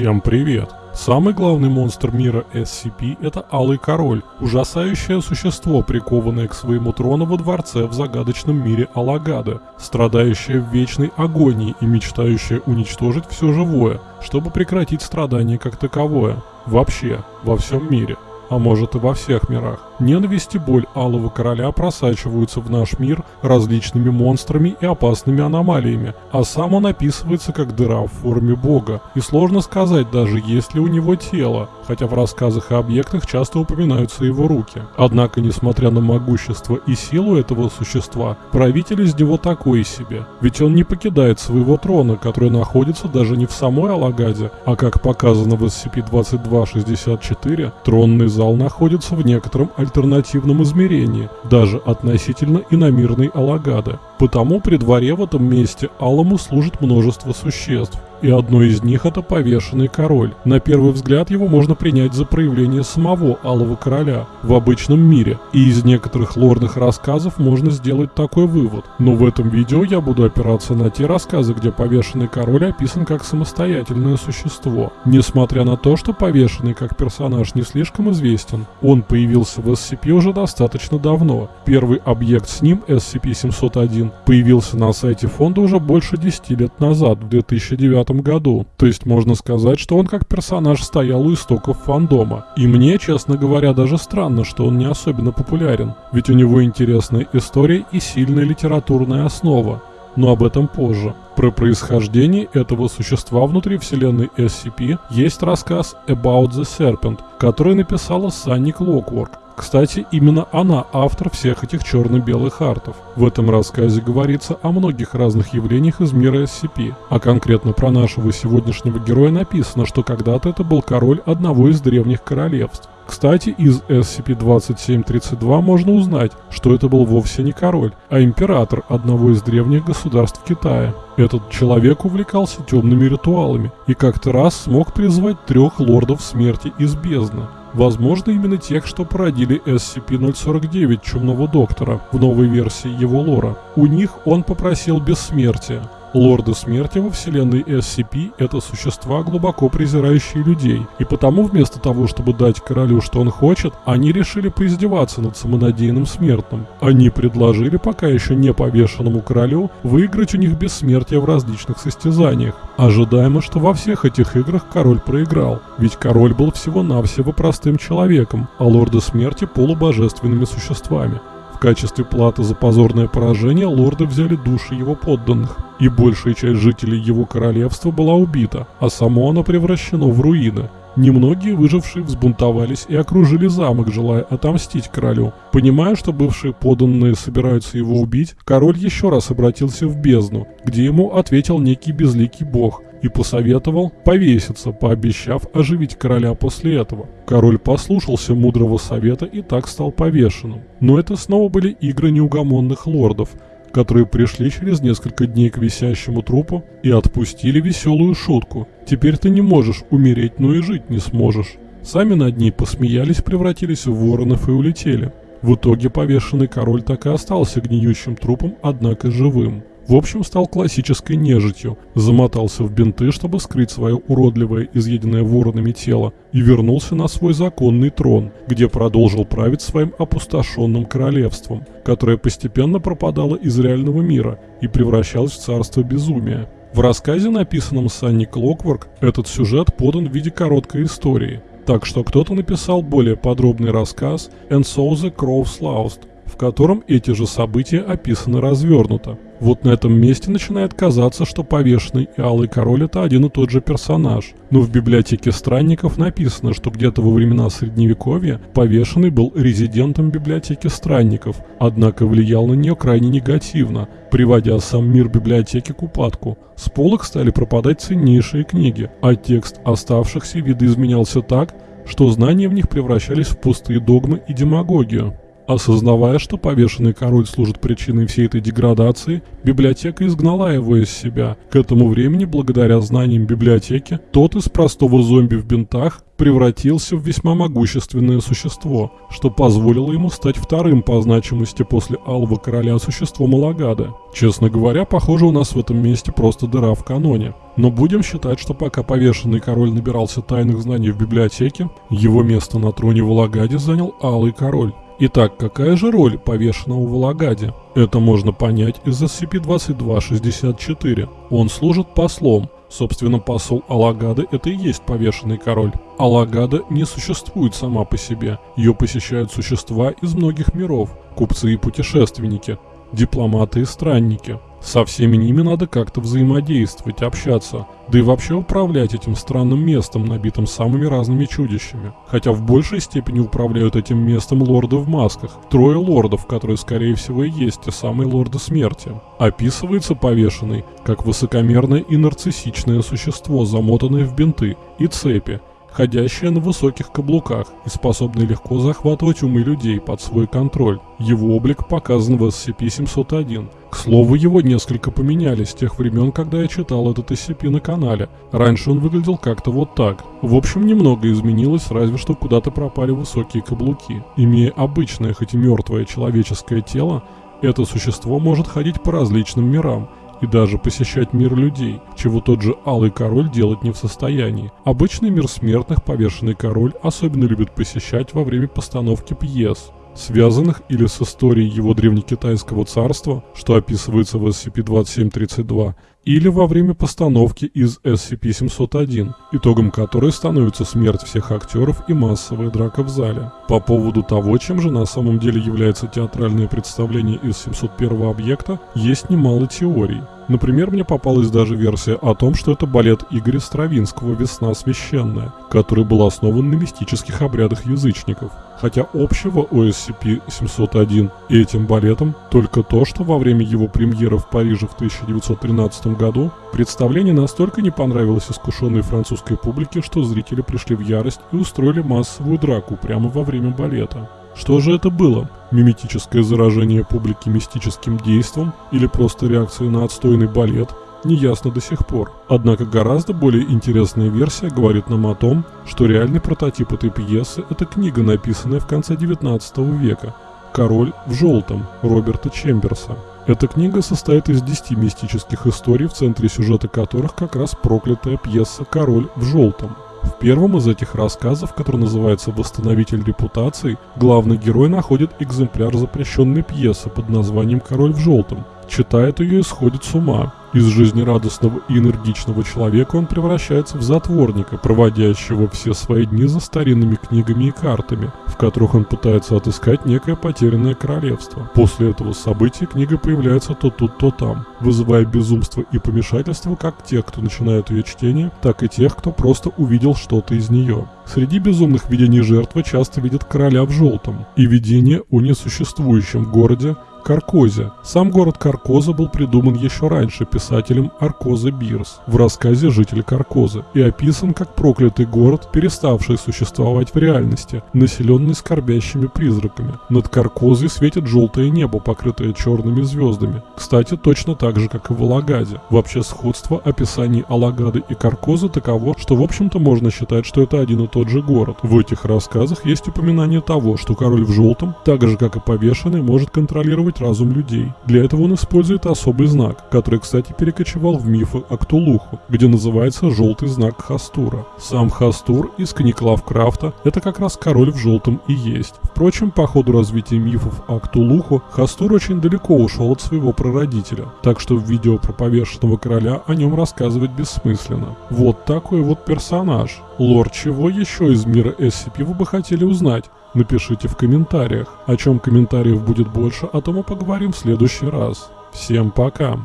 Всем привет! Самый главный монстр мира SCP – это Алый Король, ужасающее существо, прикованное к своему трону во дворце в загадочном мире Алагада, страдающее в вечной агонии и мечтающее уничтожить все живое, чтобы прекратить страдание как таковое. Вообще, во всем мире – а может и во всех мирах. Ненависть и боль Алого Короля просачиваются в наш мир различными монстрами и опасными аномалиями, а сам он описывается как дыра в форме бога. И сложно сказать даже, есть ли у него тело, хотя в рассказах и объектах часто упоминаются его руки. Однако, несмотря на могущество и силу этого существа, правитель из него такой себе. Ведь он не покидает своего трона, который находится даже не в самой Алагаде, а как показано в SCP-2264, тронный зал находится в некотором альтернативном измерении, даже относительно иномирной Алагады. Потому при дворе в этом месте Алому служит множество существ и одно из них это повешенный король. На первый взгляд его можно принять за проявление самого Алого Короля в обычном мире, и из некоторых лорных рассказов можно сделать такой вывод. Но в этом видео я буду опираться на те рассказы, где повешенный король описан как самостоятельное существо. Несмотря на то, что повешенный как персонаж не слишком известен, он появился в SCP уже достаточно давно. Первый объект с ним, SCP-701, появился на сайте фонда уже больше 10 лет назад, в 2009 году. То есть можно сказать, что он как персонаж стоял у истоков фандома. И мне, честно говоря, даже странно, что он не особенно популярен. Ведь у него интересная история и сильная литературная основа. Но об этом позже. Про происхождение этого существа внутри вселенной SCP есть рассказ About the Serpent, который написала Санни Клокворк. Кстати, именно она автор всех этих черно-белых артов. В этом рассказе говорится о многих разных явлениях из мира SCP, а конкретно про нашего сегодняшнего героя написано, что когда-то это был король одного из древних королевств. Кстати, из SCP-2732 можно узнать, что это был вовсе не король, а император одного из древних государств Китая. Этот человек увлекался темными ритуалами и как-то раз смог призвать трех лордов смерти из бездны. Возможно, именно тех, что породили SCP-049 Чумного Доктора в новой версии его лора. У них он попросил бессмертия, Лорды смерти во вселенной SCP – это существа, глубоко презирающие людей, и потому вместо того, чтобы дать королю, что он хочет, они решили поиздеваться над самонадеянным смертным. Они предложили пока еще не повешенному королю выиграть у них бессмертие в различных состязаниях. Ожидаемо, что во всех этих играх король проиграл, ведь король был всего-навсего простым человеком, а лорды смерти – полубожественными существами качестве платы за позорное поражение лорды взяли души его подданных, и большая часть жителей его королевства была убита, а само оно превращено в руины. Немногие выжившие взбунтовались и окружили замок, желая отомстить королю. Понимая, что бывшие подданные собираются его убить, король еще раз обратился в бездну, где ему ответил некий безликий бог – и посоветовал повеситься, пообещав оживить короля после этого. Король послушался мудрого совета и так стал повешенным. Но это снова были игры неугомонных лордов, которые пришли через несколько дней к висящему трупу и отпустили веселую шутку. «Теперь ты не можешь умереть, но и жить не сможешь». Сами над ней посмеялись, превратились в воронов и улетели. В итоге повешенный король так и остался гниющим трупом, однако живым. В общем, стал классической нежитью, замотался в бинты, чтобы скрыть свое уродливое, изъеденное воронами тело, и вернулся на свой законный трон, где продолжил править своим опустошенным королевством, которое постепенно пропадало из реального мира и превращалось в царство безумия. В рассказе, написанном Санни Клокворк, этот сюжет подан в виде короткой истории, так что кто-то написал более подробный рассказ «And so the crows lost», в котором эти же события описаны развернуто. Вот на этом месте начинает казаться, что повешенный и Алый Король это один и тот же персонаж. Но в библиотеке странников написано, что где-то во времена Средневековья повешенный был резидентом библиотеки странников, однако влиял на нее крайне негативно, приводя сам мир библиотеки к упадку. С полок стали пропадать ценнейшие книги, а текст оставшихся видоизменялся так, что знания в них превращались в пустые догмы и демагогию. Осознавая, что повешенный король служит причиной всей этой деградации, библиотека изгнала его из себя. К этому времени, благодаря знаниям библиотеки, тот из простого зомби в бинтах превратился в весьма могущественное существо, что позволило ему стать вторым по значимости после Алого Короля существом Алагада. Честно говоря, похоже у нас в этом месте просто дыра в каноне. Но будем считать, что пока повешенный король набирался тайных знаний в библиотеке, его место на троне в Алагаде занял Алый Король. Итак, какая же роль повешенного в Алагаде? Это можно понять из SCP-2264. Он служит послом, Собственно, посол Алагады – это и есть повешенный король. Алагада не существует сама по себе. Ее посещают существа из многих миров, купцы и путешественники, дипломаты и странники. Со всеми ними надо как-то взаимодействовать, общаться, да и вообще управлять этим странным местом, набитым самыми разными чудищами. Хотя в большей степени управляют этим местом лорды в масках. Трое лордов, которые скорее всего и есть те самые лорды смерти. Описывается повешенный, как высокомерное и нарциссичное существо, замотанное в бинты и цепи, ходящая на высоких каблуках и способная легко захватывать умы людей под свой контроль. Его облик показан в SCP-701. К слову, его несколько поменяли с тех времен, когда я читал этот SCP на канале. Раньше он выглядел как-то вот так. В общем, немного изменилось, разве что куда-то пропали высокие каблуки. Имея обычное, хоть и мертвое человеческое тело, это существо может ходить по различным мирам – и даже посещать мир людей, чего тот же Алый Король делать не в состоянии. Обычный мир смертных повешенный король особенно любит посещать во время постановки пьес, связанных или с историей его древнекитайского царства, что описывается в SCP-2732, или во время постановки из SCP-701, итогом которой становится смерть всех актеров и массовая драка в зале. По поводу того, чем же на самом деле является театральное представление из 701 объекта, есть немало теорий. Например, мне попалась даже версия о том, что это балет Игоря Стравинского «Весна священная», который был основан на мистических обрядах язычников. Хотя общего у SCP-701 и этим балетом только то, что во время его премьеры в Париже в 1913 году представление настолько не понравилось искушенной французской публике, что зрители пришли в ярость и устроили массовую драку прямо во время балета. Что же это было? Миметическое заражение публики мистическим действом или просто реакция на отстойный балет? Неясно до сих пор. Однако гораздо более интересная версия говорит нам о том, что реальный прототип этой пьесы – это книга, написанная в конце 19 века «Король в желтом» Роберта Чемберса. Эта книга состоит из 10 мистических историй, в центре сюжета которых как раз проклятая пьеса «Король в желтом». В первом из этих рассказов, который называется «Восстановитель репутации», главный герой находит экземпляр запрещенной пьесы под названием «Король в желтом». Читает ее и сходит с ума. Из жизнерадостного и энергичного человека он превращается в затворника, проводящего все свои дни за старинными книгами и картами, в которых он пытается отыскать некое потерянное королевство. После этого события книга появляется то тут, то там, вызывая безумство и помешательство как тех, кто начинает ее чтение, так и тех, кто просто увидел что-то из нее. Среди безумных видений жертвы часто видят короля в желтом и видение о несуществующем городе, Каркозе. Сам город Каркоза был придуман еще раньше писателем Аркоза Бирс в рассказе «Житель Каркозы» и описан как проклятый город, переставший существовать в реальности, населенный скорбящими призраками. Над Каркозой светит желтое небо, покрытое черными звездами. Кстати, точно так же, как и в Алагаде. Вообще сходство описаний Алагады и Каркозы таково, что в общем-то можно считать, что это один и тот же город. В этих рассказах есть упоминание того, что король в желтом, так же как и повешенный, может контролировать контролировать разум людей. Для этого он использует особый знак, который, кстати, перекочевал в мифы о Ктулуху, где называется желтый знак Хастура. Сам Хастур из книг Лавкрафта – это как раз король в желтом и есть. Впрочем, по ходу развития мифов о Ктулуху, Хастур очень далеко ушел от своего прародителя, так что в видео про повешенного короля о нем рассказывать бессмысленно. Вот такой вот персонаж. Лор, чего еще из мира SCP вы бы хотели узнать? Напишите в комментариях. О чем комментариев будет больше, о том поговорим в следующий раз. Всем пока!